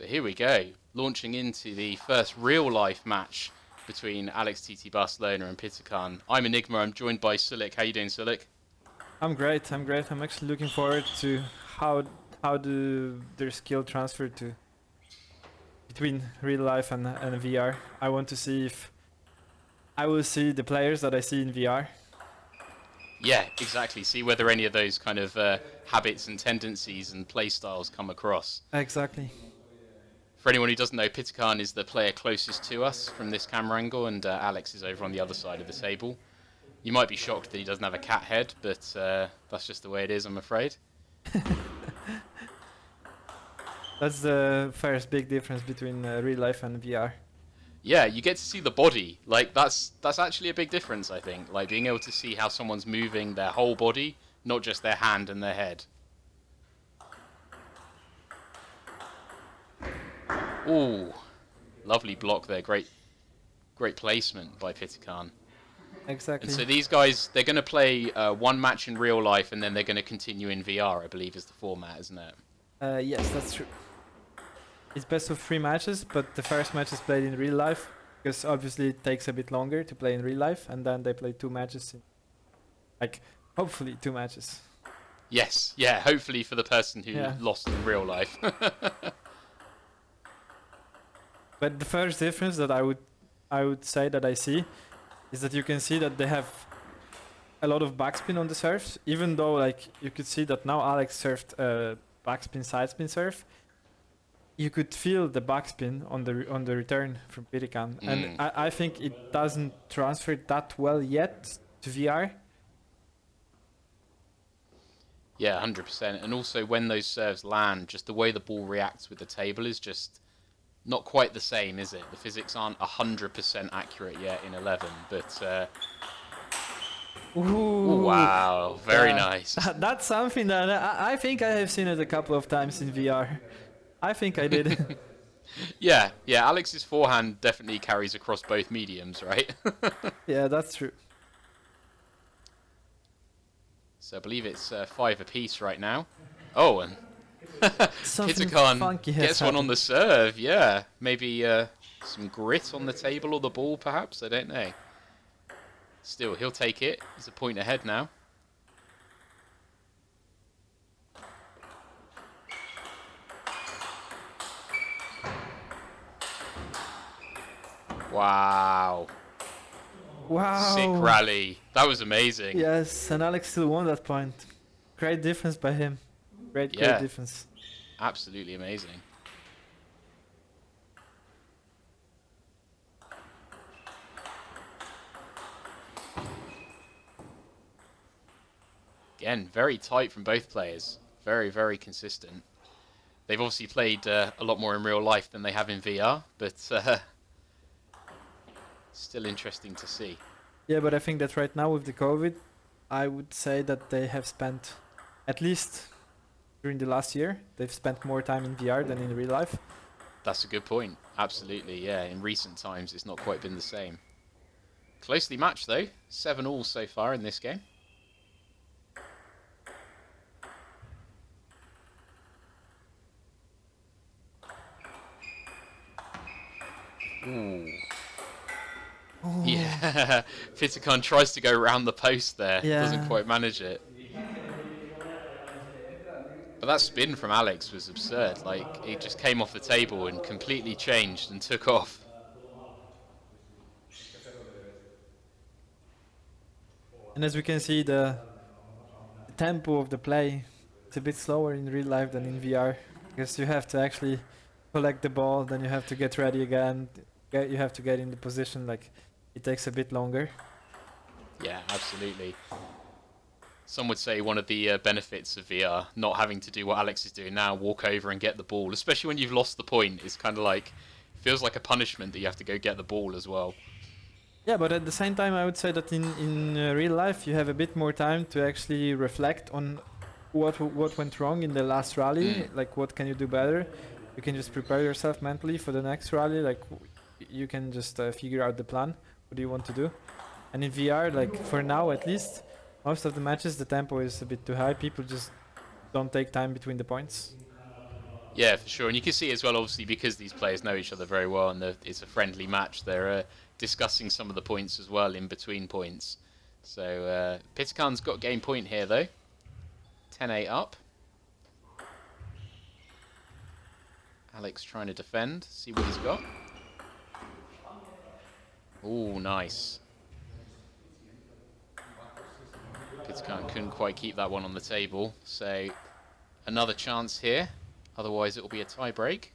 So here we go, launching into the first real life match between Alex TT Barcelona and Pitakan. I'm Enigma, I'm joined by Sulik. How you doing, Sulik? I'm great, I'm great. I'm actually looking forward to how how do their skill transfer to between real life and, and VR. I want to see if I will see the players that I see in VR. Yeah, exactly. See whether any of those kind of uh, habits and tendencies and play styles come across. Exactly. For anyone who doesn't know, Pitakan is the player closest to us from this camera angle, and uh, Alex is over on the other side of the table. You might be shocked that he doesn't have a cat head, but uh, that's just the way it is, I'm afraid. That's the first big difference between uh, real life and VR. Yeah, you get to see the body. Like that's that's actually a big difference, I think. Like being able to see how someone's moving their whole body, not just their hand and their head. Ooh, lovely block there. Great, great placement by Pitakan. Exactly. And so these guys, they're going to play uh, one match in real life, and then they're going to continue in VR. I believe is the format, isn't it? Uh, yes, that's true. It's best of three matches, but the first match is played in real life because obviously it takes a bit longer to play in real life, and then they play two matches, in, like hopefully two matches. Yes, yeah. Hopefully for the person who Yeah. lost in real life. But the first difference that I would I would say that I see is that you can see that they have a lot of backspin on the serves, even though like you could see that now Alex served a backspin sidespin serve. You could feel the backspin on the on the return from Pitakan, Mm. and I, I think it doesn't transfer that well yet to VR. Yeah, hundred percent. And also when those serves land, just the way the ball reacts with the table is just not quite the same, is it? The physics aren't hundred percent accurate yet in eleven, but uh, Ooh, wow, very Yeah. nice. That's something that I, I think I have seen it a couple of times in VR. I think I did. yeah, yeah. Alex's forehand definitely carries across both mediums, right? yeah, that's true. so I believe it's uh, five apiece right now. Oh, and Something Pitakan funky has gets one on the serve. Yeah, maybe uh, some grit on the table or the ball, perhaps. I don't know. Still, he'll take it. He's a point ahead now. Wow. Wow. Sick rally. That was amazing. Yes, and Alex still won that point. Great difference by him. Great, Yeah. great difference. Absolutely amazing. Again, very tight from both players. Very, very consistent. They've obviously played uh, a lot more in real life than they have in VR, but uh, still interesting to see. Yeah, but I think that right now with the COVID, I would say that they have spent, at least during the last year, they've spent more time in VR than in real life. That's a good point. Absolutely, yeah. In recent times, it's not quite been the same. Closely matched, though. Seven all so far in this game. Ooh. Yeah, Pitakan tries to go around the post there. yeah. Doesn't quite manage it. But that spin from Alex was absurd. Like, it just came off the table and completely changed and took off. And as we can see, the, tempo of the play is a bit slower in real life than in VR because you have to actually collect the ball, then you have to get ready again. Get, you have to get in the position. Like it takes a bit longer. Yeah, absolutely. Some would say one of the uh, benefits of VR, not having to do what Alex is doing now, walk over and get the ball, especially when you've lost the point, is kind of like, feels like a punishment that you have to go get the ball as well. Yeah, but at the same time, I would say that in in uh, real life, you have a bit more time to actually reflect on what what went wrong in the last rally. Mm. Like, what can you do better? You can just prepare yourself mentally for the next rally. Like, you can just uh, figure out the plan. What do you want to do? And in VR, like for now at least, most of the matches the tempo is a bit too high. People just don't take time between the points. Yeah, for sure. And you can see as well, obviously, because these players know each other very well and it's a friendly match, they're uh, discussing some of the points as well in between points. So uh, Pitakan's got game point here, though. 10-8 up. Alex trying to defend, see what he's got. Ooh, nice. Couldn't quite keep that one on the table, so another chance here. Otherwise, it will be a tie break.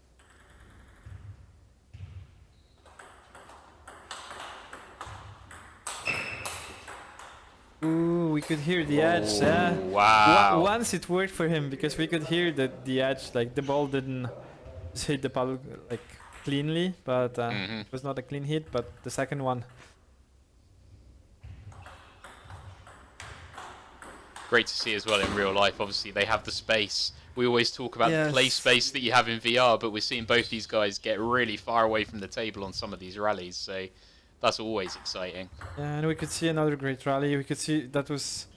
Ooh, we could hear the edge. Yeah. Oh, wow. Once it worked for him because we could hear that the edge, like the ball didn't hit the paddle like cleanly, but uh, Mhm. it was not a clean hit. But the second one, Great to see as well in real life. Obviously, they have the space. We always talk about the play space that you have in VR, but we're seeing both these guys get really far away from the table on some of these rallies. So that's always exciting. yeah, and we could see another great rally. We could see that was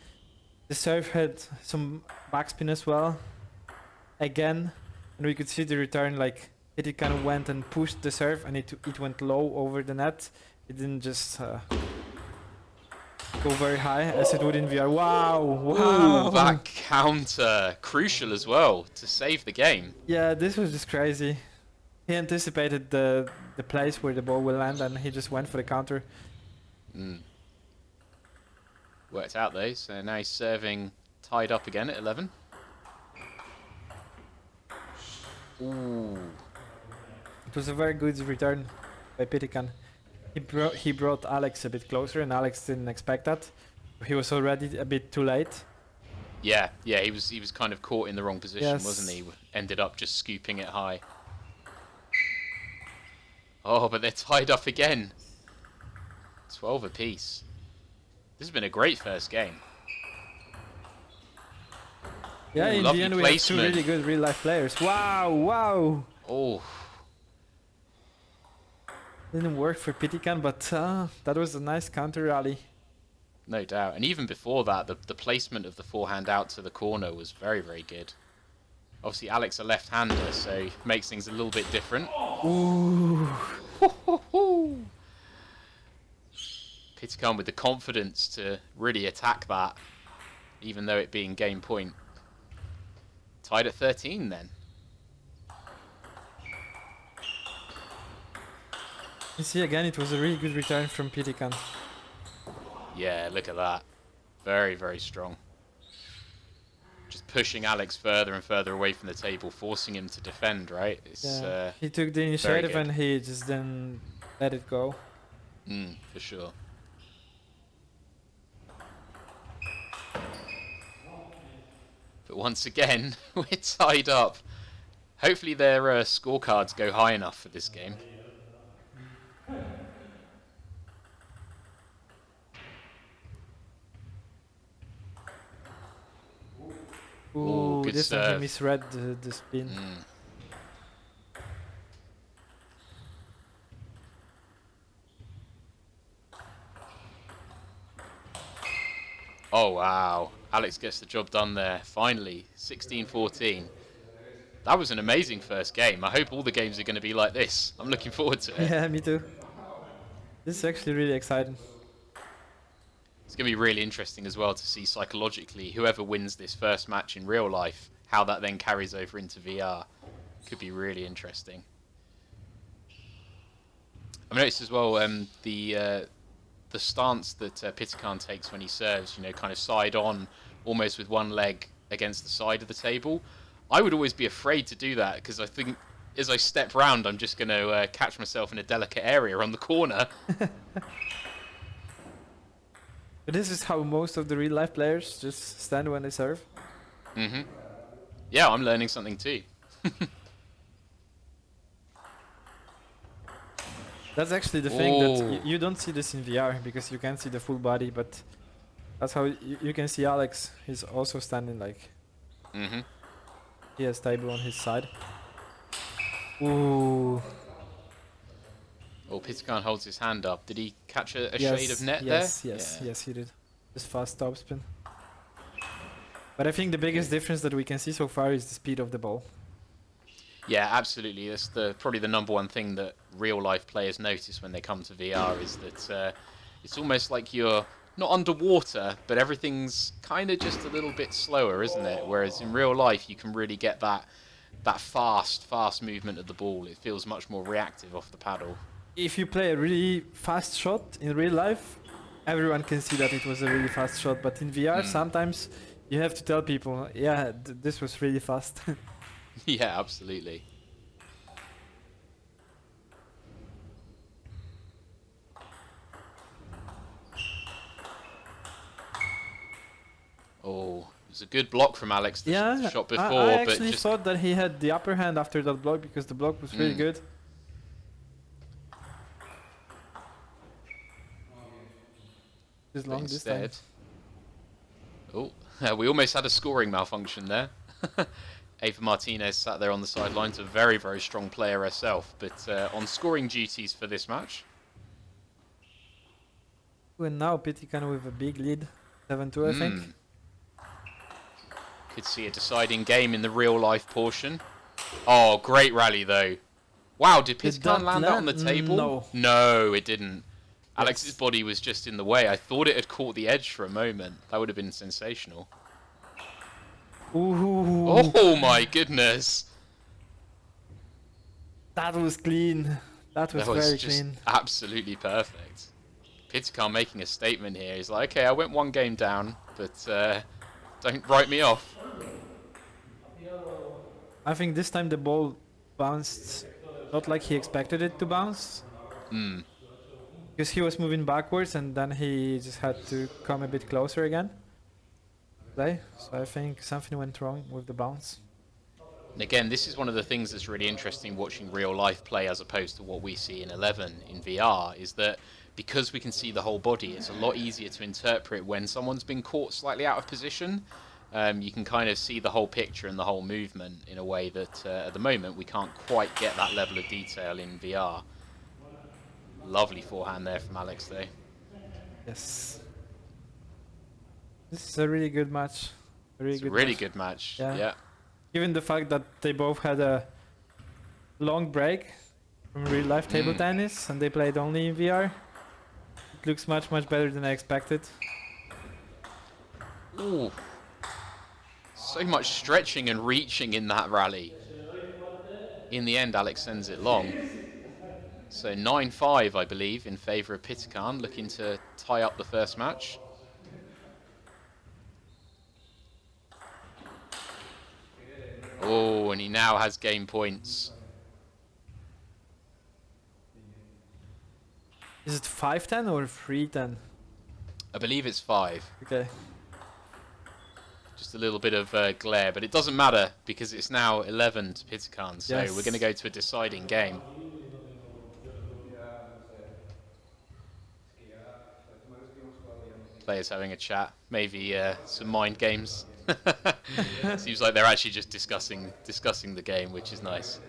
the serve had some backspin as well, again, and we could see the return like it kind of went and pushed the serve, and it it went low over the net. It didn't just. Uh, Go very high as it would in VR. Wow! Wow! Ooh, that counter crucial as well to save the game. Yeah, this was just crazy. He anticipated the the place where the ball will land, and he just went for the counter. Mm. Worked out though, so now he's serving tied up again at 11. Ooh. It was a very good return by Pitakan. He brought he brought Alex a bit closer, and Alex didn't expect that. He was already a bit too late. Yeah, yeah, he was he was kind of caught in the wrong position, Yes. wasn't he? Ended up just scooping it high. Oh, but they're tied up again. 12 apiece. This has been a great first game. Yeah, Ooh, in the end we have two really good real life players. Wow! Wow! Oh, Didn't work for Pitakan, but uh, that was a nice counter rally. no doubt. And even before that, the, the placement of the forehand out to the corner was very, very good. Obviously, Alex a left-hander, so makes things a little bit different. Ooh! Pitakan with the confidence to really attack that, even though it being game point. Tied at 13 then. You see again, it was a really good return from Pitakan. Yeah, look at that. Very, very strong. Just pushing Alex further and further away from the table, forcing him to defend, right? It's, Yeah. uh, He took the initiative and he just didn't let it go. mm, for sure. But once again, we're tied up. Hopefully their uh, scorecards go high enough for this game. Ooh, this time serve. misread the, the spin. Mm. Oh wow. Alex gets the job done there. Finally, 16-14. That was an amazing first game. I hope all the games are going to be like this. I'm looking forward to it. Yeah, me too. This is actually really exciting. It's going to be really interesting as well to see psychologically whoever wins this first match in real life, how that then carries over into VR. Could be really interesting. I've noticed as well um, the uh, the stance that uh, takes when he serves, you know, kind of side on, almost with one leg against the side of the table. I would always be afraid to do that because I think as I step round, I'm just going to uh, catch myself in a delicate area on the corner. This is how most of the real life players just stand when they serve. hmm Yeah, I'm learning something too. That's actually the thing that you don't see this in VR because you can't see the full body, but that's how y- you can see Alex. He's also standing like hmm he has table on his side. Ooh. Oh, Pitakan holds his hand up. Did he catch a, a yes, shade of net yes, there? Yes, Yeah. yes, he did. Just fast topspin. But I think the biggest difference that we can see so far is the speed of the ball. Yeah, absolutely. That's the probably the number one thing that real life players notice when they come to VR is that uh, it's almost like you're not underwater, but everything's kind of just a little bit slower, isn't it? Whereas in real life, you can really get that that fast, fast movement of the ball. It feels much more reactive off the paddle. If you play a really fast shot in real life, everyone can see that it was a really fast shot. But in VR, Mm. sometimes you have to tell people, yeah, th- this was really fast. yeah, absolutely. Oh, it was a good block from Alex. The yeah, shot I- before, I, but actually just thought that he had the upper hand after that block because the block was really Mm. good. It's long this time. Oh, we almost had a scoring malfunction there. Ava Martinez sat there on the sidelines, a very, very strong player herself, but uh, on scoring duties for this match. And now Pitakan with a big lead, 7-2 I think. Mm. Could see a deciding game in the real life portion. Oh, great rally though. Wow, did Pitakan that land that on the table? No. No, it didn't. Alex's body was just in the way. I thought it had caught the edge for a moment. That would have been sensational. Ooh, Oh my goodness. that was clean. That was That was very just clean. absolutely perfect. Pitakan making a statement here. He's like, okay, I went one game down, but uh, don't write me off. I think this time the ball bounced not like he expected it to bounce. Hmm. Because he was moving backwards and then he just had to come a bit closer again. So I think something went wrong with the bounce. Again, this is one of the things that's really interesting watching real life play as opposed to what we see in 11 in VR is that because we can see the whole body, it's a lot easier to interpret when someone's been caught slightly out of position. Um, you can kind of see the whole picture and the whole movement in a way that uh, at the moment we can't quite get that level of detail in VR. Lovely forehand there from Alex though. Yes. This is a really good match. A really It's a good really match. good match. Yeah. yeah. Given the fact that they both had a long break from real life table Mm. tennis and they played only in VR, it looks much much better than I expected. Ooh. So much stretching and reaching in that rally. In the end, Alex sends it long. So 9-5, I believe, in favour of Pitakan, looking to tie up the first match. Oh, and he now has game points. Is it 510 or 310? I believe it's five. Okay. Just a little bit of uh, glare, but it doesn't matter because it's now 11 to Pitakan, so we're going to go to a deciding game. Players having a chat, maybe uh, some mind games. Seems like they're actually just discussing discussing the game, which is nice.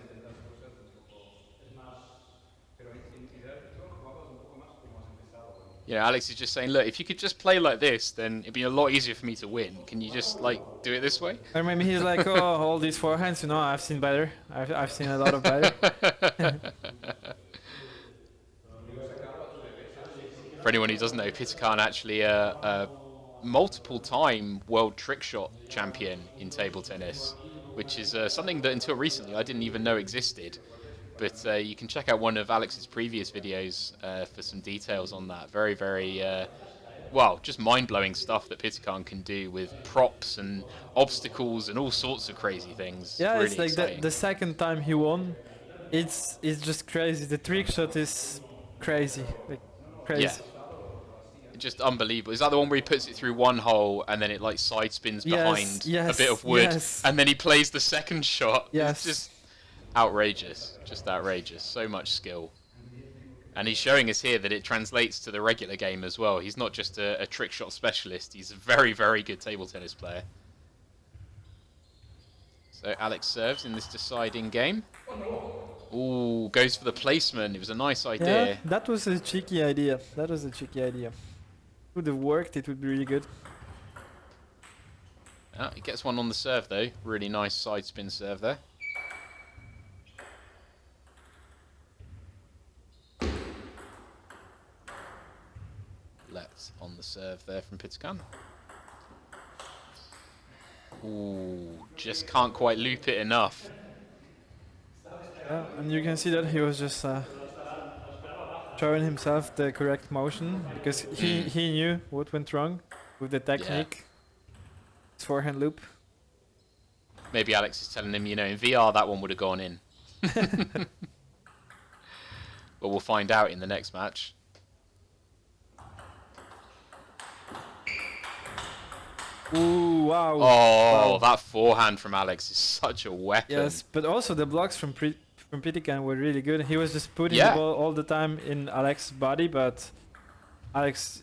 You know, Alex is just saying, look, if you could just play like this, then it'd be a lot easier for me to win. Can you just like do it this way? Or maybe he's like, oh, all these forehands, you know, I've seen better. I've, I've seen a lot of better. For anyone who doesn't know, Pitakan actually a, a multiple-time world trick shot champion in table tennis, which is uh, something that until recently I didn't even know existed. But uh, you can check out one of Alex's previous videos uh, for some details on that. Very, very, uh, well, just mind-blowing stuff that Pitakan can do with props and obstacles and all sorts of crazy things. yeah, really it's like the, the second time he won. It's it's just crazy. The trick shot is crazy. Like, Yeah. Just unbelievable. Is that the one where he puts it through one hole and then it like side spins Yes, behind yes, a bit of wood yes. and then he plays the second shot? Yes. It's just outrageous. Just outrageous. So much skill. And he's showing us here that it translates to the regular game as well. He's not just a, a trick shot specialist, he's a very, very good table tennis player. So Alex serves in this deciding game. Ooh, goes for the placement. It was a nice idea. Yeah, that was a cheeky idea. That was a cheeky idea. Would have worked. It would be really good. Oh, he gets one on the serve though. Really nice side spin serve there. Let on the serve there from Pitakan. Ooh, just can't quite loop it enough. Yeah, and you can see that he was just uh, showing himself the correct motion because he, Mm. he knew what went wrong with the technique. His forehand loop. Maybe Alex is telling him, you know, in VR that one would have gone in. but we'll find out in the next match. Ooh, wow. Oh, Wow. that forehand from Alex is such a weapon. Yes, but also the blocks from Pri- from Pitakan were really good. He was just putting Yeah. the ball all the time in Alex's body, but Alex,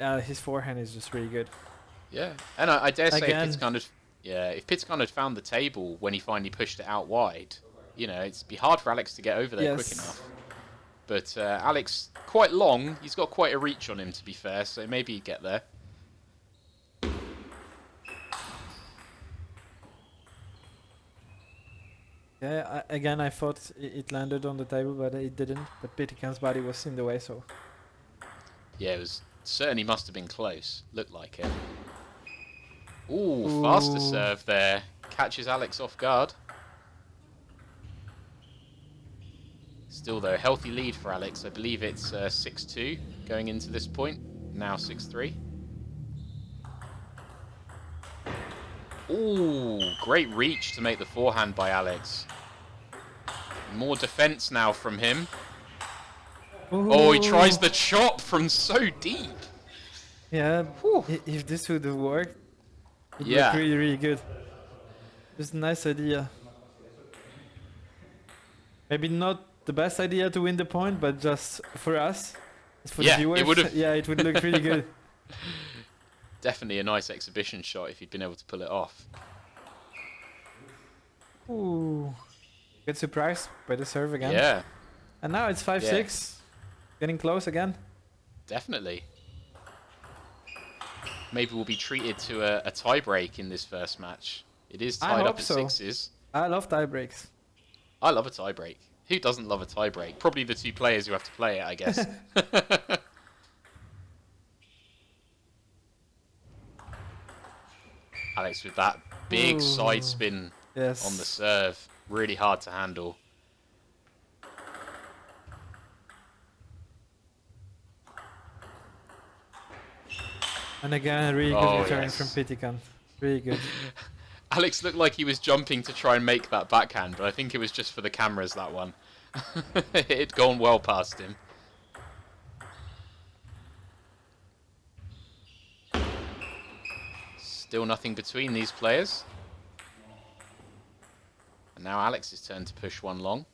uh, his forehand is just really good. Yeah, and I, I dare say Again. if Pitakan had, yeah, if Pitakan had found the table when he finally pushed it out wide, you know, it'd be hard for Alex to get over there quick enough. But uh, Alex, quite long. He's got quite a reach on him, to be fair. So maybe he'd get there. Yeah, I, again, I thought it landed on the table, but it didn't. But Pitakan's body was in the way, so Yeah, it was certainly must have been close. Looked like it. Ooh, faster serve there. Catches Alex off guard. Still though, healthy lead for Alex. I believe it's uh, 6-2 going into this point. Now 6-3. Ooh, great reach to make the forehand by Alex. More defense now from him. Oh, he tries the chop from so deep. Yeah, Whew. if this would have worked, it Yeah. looked really, really good. It's a nice idea. Maybe not the best idea to win the point, but just for us, for Yeah, the it viewers, would've- yeah, it would look really good. Definitely a nice exhibition shot if he'd been able to pull it off. Ooh, good surprise by the serve again. Yeah, And now it's five Yeah. six, getting close again. definitely. Maybe we'll be treated to a, a tie break in this first match. It is tied up at so. sixes. I love tie breaks. I love a tie break. Who doesn't love a tie break? Probably the two players who have to play it, I guess. Alex with that big Ooh. side spin Yes. on the serve. Really hard to handle. And again, a really good Oh, return yes. from Pitakan. Really good. Alex looked like he was jumping to try and make that backhand, but I think it was just for the cameras, that one. it had gone well past him. Still nothing between these players. And now Alex's turn to push one long.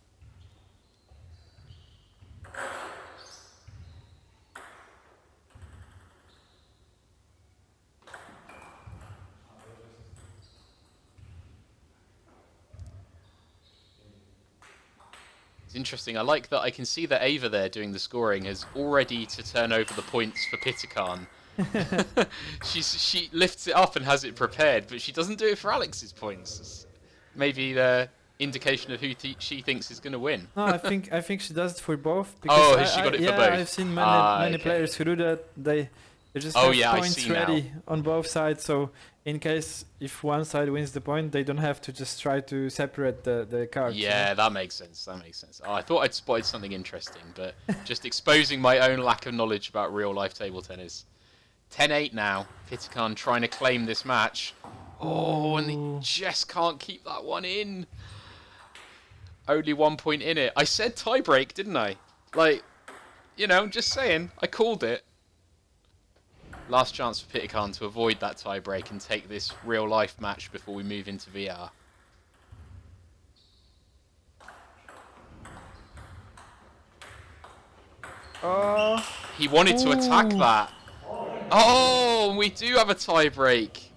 It's interesting. I like that I can see that Ava there doing the scoring has already to turn over the points for Pitakan. She's she lifts it up and has it prepared, but she doesn't do it for Alex's points. Maybe the indication of who th- she thinks is going to win. No, I think I think she does it for both. Oh, I- has she got I- it for yeah, both? I've seen many Ah, many okay. players who do that. They they just Oh, have yeah, points see now. ready on both sides. So in case if one side wins the point, they don't have to just try to separate the the cards. Yeah, that makes sense. That makes sense. Oh, I thought I'd spotted something interesting, but just exposing my own lack of knowledge about real life table tennis. 10-8 now. Pitakan trying to claim this match. Oh, and Ooh. he just can't keep that one in. Only one point in it. I said tiebreak, didn't I? Like, you know, just saying. I called it. Last chance for Pitakan to avoid that tiebreak and take this real life match before we move into VR. Oh, uh, He wanted to attack that. Oh, we do have a tie break.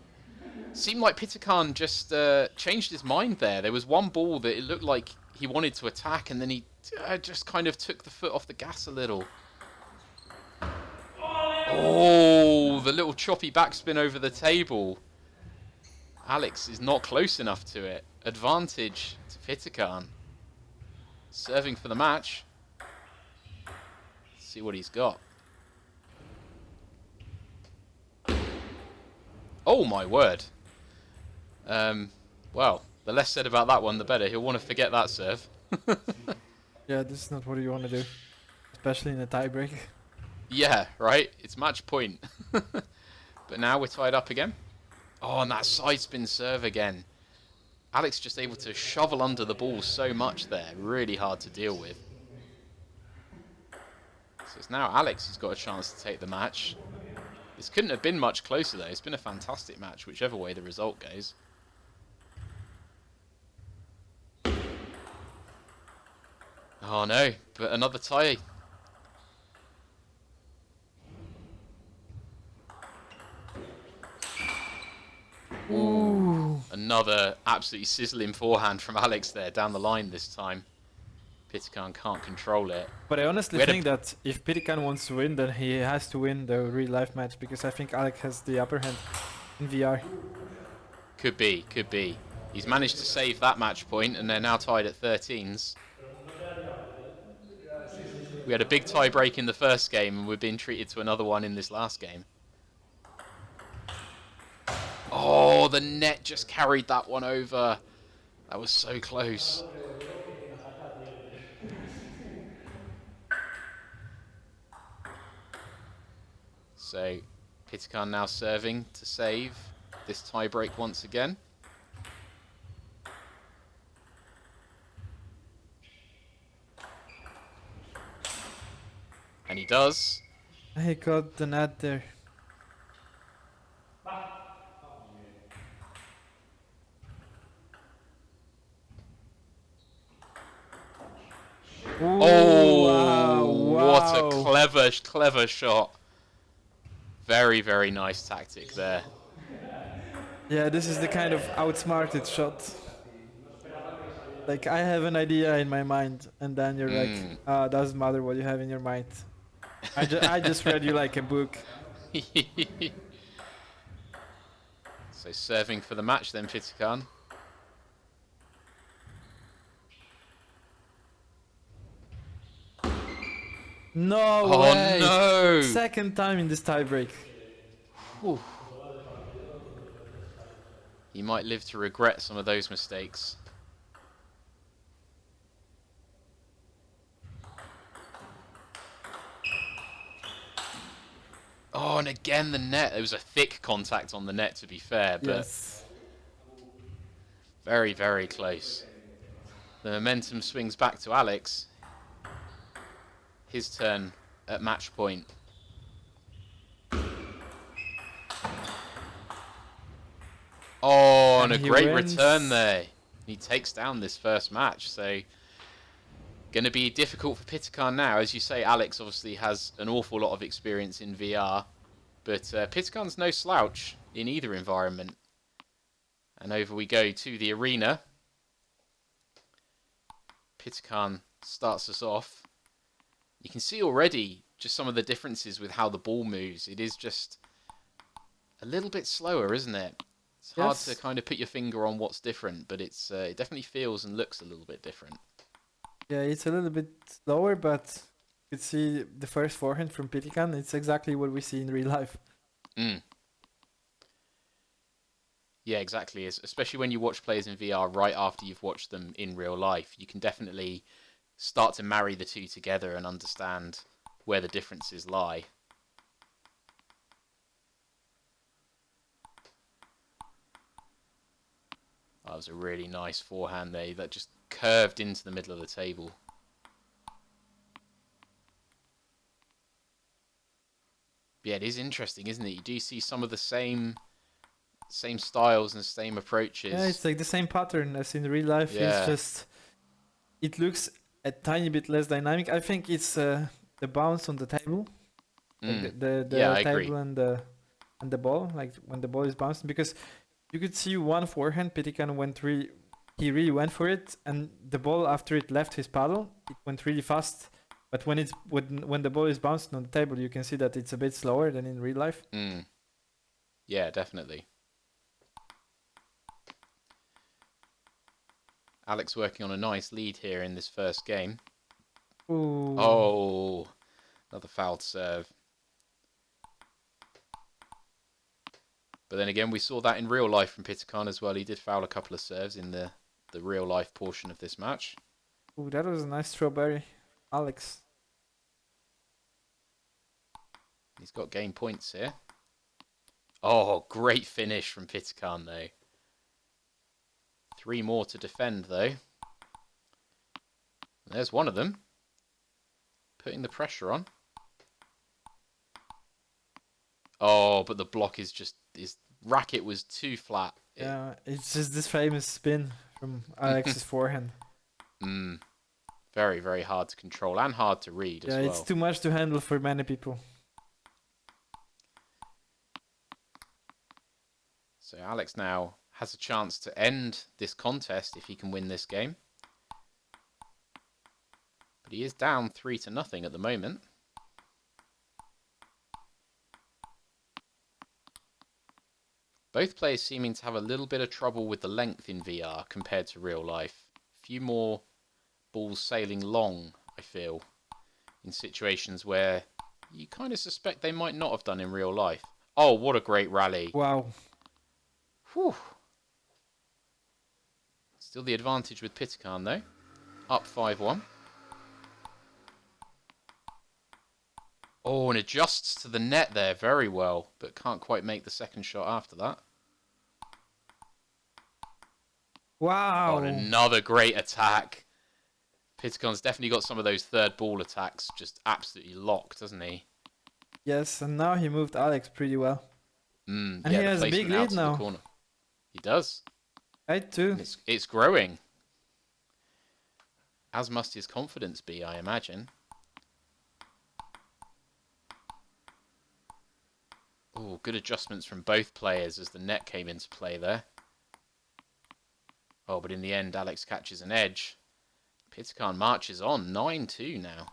Seemed like Pitakan just uh, changed his mind there. There was one ball that it looked like he wanted to attack, and then he uh, just kind of took the foot off the gas a little. Oh, the little choppy backspin over the table. Alex is not close enough to it. Advantage to Pitakan. Serving for the match. See what he's got. Oh my word. Um, well, the less said about that one, the better. He'll want to forget that serve. Yeah, this is not what you want to do, especially in a tiebreak. Yeah, right? It's match point. but now we're tied up again. Oh, and that side spin serve again. Alex just able to shovel under the ball so much there. Really hard to deal with. So it's now Alex who's got a chance to take the match. This couldn't have been much closer though. It's been a fantastic match, whichever way the result goes. Oh no, but another tie. Ooh. Another absolutely sizzling forehand from Alex there down the line this time. Pitakan can't control it. But I honestly We think that if Pitakan wants to win, then he has to win the real life match because I think Alec has the upper hand in VR. Could be, could be. He's managed to save that match point and they're now tied at 13s. We had a big tie break in the first game and we're being treated to another one in this last game. Oh, the net just carried that one over. That was so close. So, Pitakan now serving to save this tiebreak once again. And he does. He got the net there. Oh, Ooh, Oh, wow, what a clever, clever shot. Very, very nice tactic there. Yeah, this is the kind of outsmarted shot. Like I have an idea in my mind, and then you're Mm. like, ah, doesn't matter what you have in your mind. I, ju- I just read you like a book. so serving for the match then, Pitakan. No Oh way! no! Second time in this tiebreak. He might live to regret some of those mistakes. Oh, and again the net. There was a thick contact on the net, to be fair, but Yes. very, very close. The momentum swings back to Alex. His turn at match point. Oh, and, And a great wins. return there. He takes down this first match, so going to be difficult for Pitakan now. As you say, Alex obviously has an awful lot of experience in VR, but uh, Pitakan's no slouch in either environment. And over we go to the arena. Pitakan starts us off. You can see already just some of the differences with how the ball moves. It is just a little bit slower, isn't it? It's hard Yes. to kind of put your finger on what's different, but it's uh, it definitely feels and looks a little bit different. Yeah, it's a little bit slower, but you see the first forehand from Pitakan. It's exactly what we see in real life. Mm. Yeah, exactly. Especially when you watch players in VR right after you've watched them in real life, you can definitely start to marry the two together and understand where the differences lie. That was a really nice forehand there that just curved into the middle of the table. Yeah, it is interesting, isn't it? You do see some of the same same styles and same approaches. Yeah, it's like the same pattern as in real life. Yeah. It's just it looks a tiny bit less dynamic. I think it's uh, the bounce on the table, like Mm. the the, the Yeah, table and the and the ball, like when the ball is bouncing, because you could see one forehand. Pitakan went really, he really went for it, and the ball after it left his paddle, it went really fast. But when it's when when the ball is bouncing on the table, you can see that it's a bit slower than in real life. Mm. Yeah, definitely. Alex working on a nice lead here in this first game. Ooh. Oh, another fouled serve. But then again, we saw that in real life from Pitakan as well. He did foul a couple of serves in the, the real life portion of this match. Ooh, that was a nice strawberry. Alex. He's got game points here. Oh, great finish from Pitakan, though. Three more to defend, though. There's one of them. Putting the pressure on. Oh, but the block is just... His racket was too flat. It- Yeah, it's just this famous spin from Alex's forehand. Mm. Very, very hard to control and hard to read Yeah, as well. it's too much to handle for many people. So Alex now has a chance to end this contest if he can win this game. But he is down three to nothing at the moment. Both players seeming to have a little bit of trouble with the length in VR compared to real life. A few more balls sailing long, I feel, in situations where you kind of suspect they might not have done in real life. Oh, what a great rally. Wow. Whew. Still the advantage with Pitakan though. Up 5-1. Oh, and adjusts to the net there very well, but can't quite make the second shot after that. Wow. Oh, another great attack. Pitakan's definitely got some of those third ball attacks just absolutely locked, doesn't he? Yes, and now he moved Alex pretty well. Mm, And yeah, he has a big lead now. He does. Too. And it's it's growing. As must his confidence be, I imagine. Oh, good adjustments from both players as the net came into play there. Oh, but in the end, Alex catches an edge. Pitakan marches on, 9-2 now.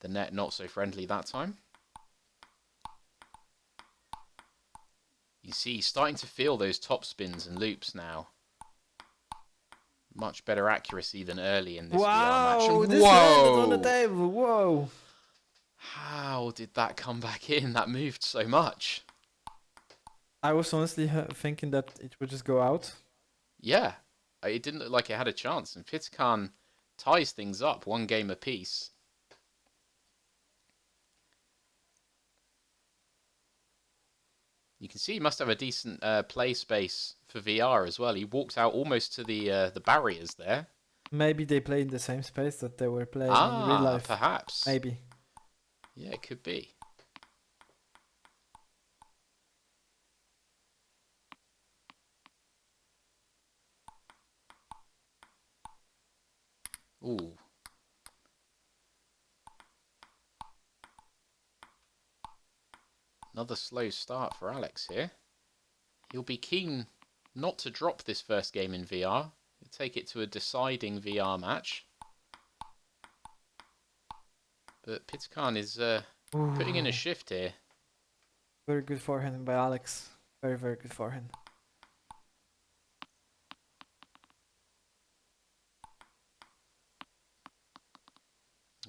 The net not so friendly that time. You see, he's starting to feel those top spins and loops now. Much better accuracy than early in this VR match. Wow, this landed on the table. Whoa. How did that come back in? That moved so much. I was honestly thinking that it would just go out. Yeah, it didn't look like it had a chance. And Pitakan ties things up, one game apiece. You can see he must have a decent uh, play space for VR as well. He walked out almost to the uh, the barriers there. Maybe they play in the same space that they were playing in ah, real life. perhaps. Maybe. Yeah, it could be. Ooh. Another slow start for Alex here. He'll be keen not to drop this first game in VR. He'll take it to a deciding VR match. But Pitakan is uh, putting in a shift here. Very good forehand by Alex. Very, very good forehand.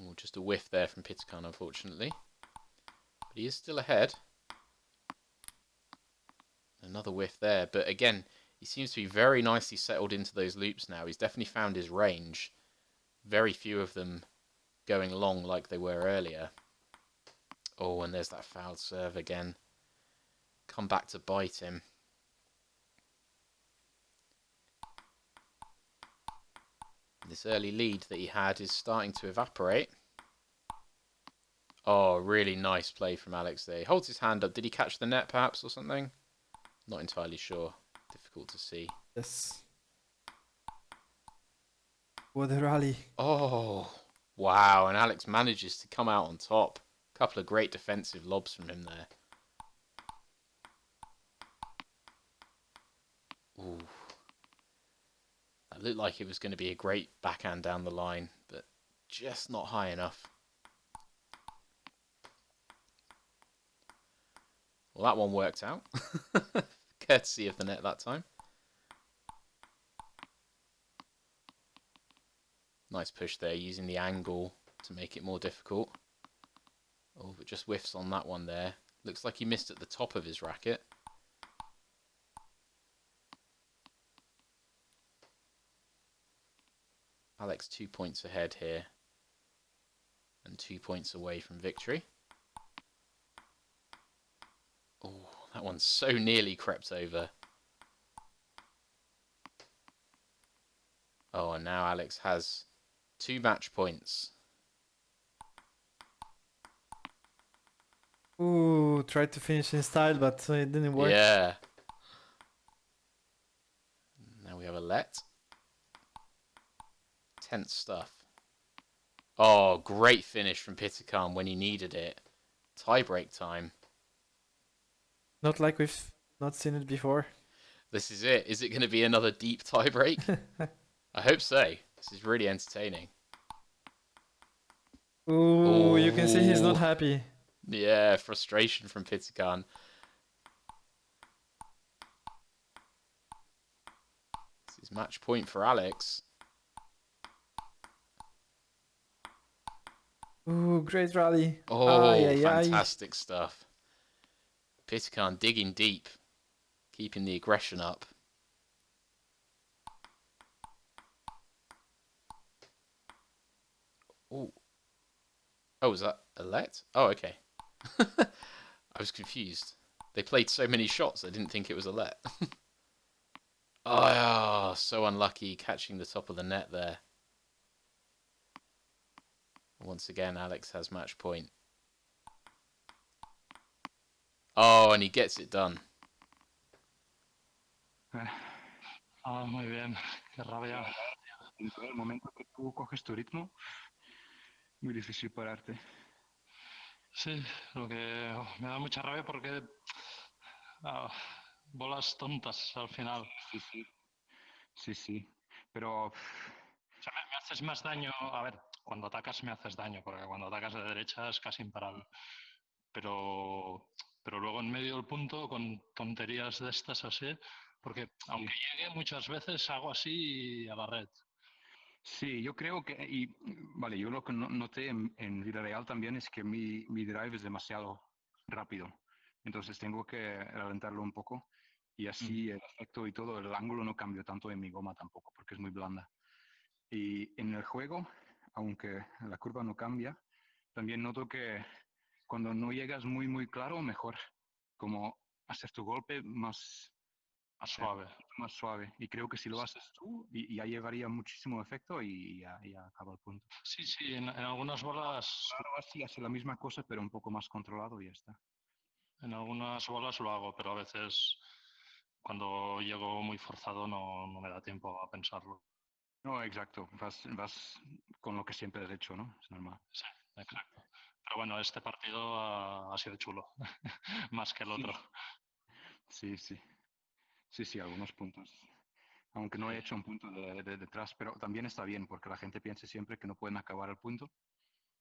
Oh, just a whiff there from Pitakan, unfortunately. But he is still ahead. Another whiff there. But again, he seems to be very nicely settled into those loops now. He's definitely found his range. Very few of them going long like they were earlier. Oh, and there's that fouled serve again. Come back to bite him. This early lead that he had is starting to evaporate. Oh, really nice play from Alex there. He holds his hand up. Did he catch the net perhaps or something? Not entirely sure. Difficult to see. Yes. What a rally. Oh, wow. And Alex manages to come out on top. A couple of great defensive lobs from him there. Ooh. That looked like it was going to be a great backhand down the line, but just not high enough. Well, that one worked out. Courtesy of the net that time. Nice push there, using the angle to make it more difficult. Oh, but just whiffs on that one there. Looks like he missed at the top of his racket. Alex two points ahead here. And two points away from victory. One so nearly crept over. Oh, and now Alex has two match points. Ooh, tried to finish in style, but uh, it didn't work. Yeah. Now we have a let. Tense stuff. Oh, great finish from Pitakan when he needed it. Tie break time. Not like we've not seen it before. This is it. Is it going to be another deep tie break? I hope so. This is really entertaining. Ooh, you can see he's not happy. Yeah, frustration from Pitakan. This is match point for Alex. Ooh, great rally. Oh, ay, ay. fantastic stuff. Pitakan digging deep, keeping the aggression up. Oh. Oh, was that a let? Oh, okay. I was confused. They played so many shots, I didn't think it was a let. oh, so unlucky catching the top of the net there. Once again, Alex has match point. Oh, and he gets it done. Ah, muy bien, qué rabia. En todo el momento que tú coges tu ritmo, muy difícil pararte. Sí, lo que oh, me da mucha rabia porque ah, bolas tontas al final. Sí, sí. Sí, sí. Pero O sea, me, me haces más daño. A ver, cuando atacas me haces daño, porque cuando atacas de derecha es casi imparable. Pero, pero luego en medio del punto, con tonterías de estas así, porque aunque llegue muchas veces hago así a la red. sí, yo creo que, y vale, yo lo que no- noté en, en vida real también es que mi, mi drive es demasiado rápido. Entonces tengo que alentarlo un poco y así el efecto y todo, el ángulo no cambio tanto en mi goma tampoco, porque es muy blanda. Y en el juego, aunque la curva no cambia, también noto que cuando no llegas muy, muy claro, mejor como hacer tu golpe más, Más suave. más suave. Y creo que si lo haces tú, y, ya llevaría muchísimo efecto y ya, ya acaba el punto. Sí, sí, en, en algunas bolas, Claro, así hace la misma cosa, pero un poco más controlado y ya está. en algunas bolas lo hago, pero a veces cuando llego muy forzado no, no me da tiempo a pensarlo. No, exacto. Vas, vas con lo que siempre has hecho, ¿no? Es normal. Sí, exacto. Pero bueno, este partido ha, ha sido chulo, más que el otro. Sí, sí. Sí, sí, algunos puntos. Aunque no he hecho un punto de, de detrás, pero también está bien porque la gente piensa siempre que no pueden acabar el punto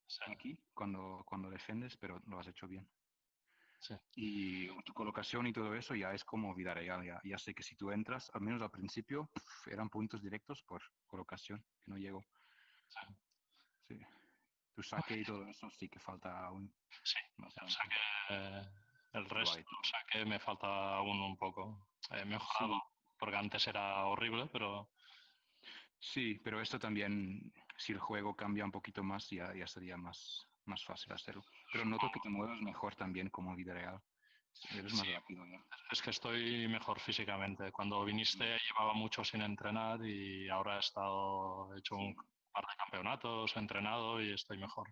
Sí, aquí cuando, cuando defendes, pero lo has hecho bien. sí. Y tu colocación y todo eso ya es como vida real. Ya, ya sé que si tú entras, al menos al principio, pf, eran puntos directos por colocación, que no llego. Sí. Sí. Tu saque y todo eso sí que falta aún. Sí, el saque, eh, el resto del saque me falta aún un poco. He mejorado, porque antes era horrible, pero Sí, pero esto también, si el juego cambia un poquito más, ya, ya sería más, más fácil hacerlo. Pero noto que te mueves mejor también como vida real. Eres más Sí. rápido ya. es que estoy mejor físicamente. Cuando viniste llevaba mucho sin entrenar y ahora he estado he hecho un par de campeonatos, he entrenado y estoy mejor.